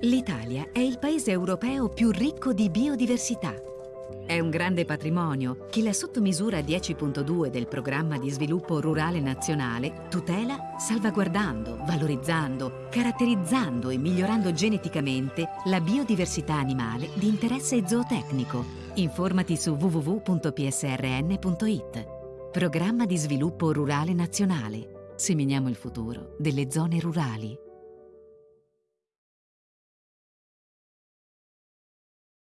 L'Italia è il paese europeo più ricco di biodiversità. È un grande patrimonio che la sottomisura 10.2 del Programma di Sviluppo Rurale Nazionale tutela salvaguardando, valorizzando, caratterizzando e migliorando geneticamente la biodiversità animale di interesse zootecnico. Informati su www.psrn.it. Programma di Sviluppo Rurale Nazionale. Seminiamo il futuro delle zone rurali.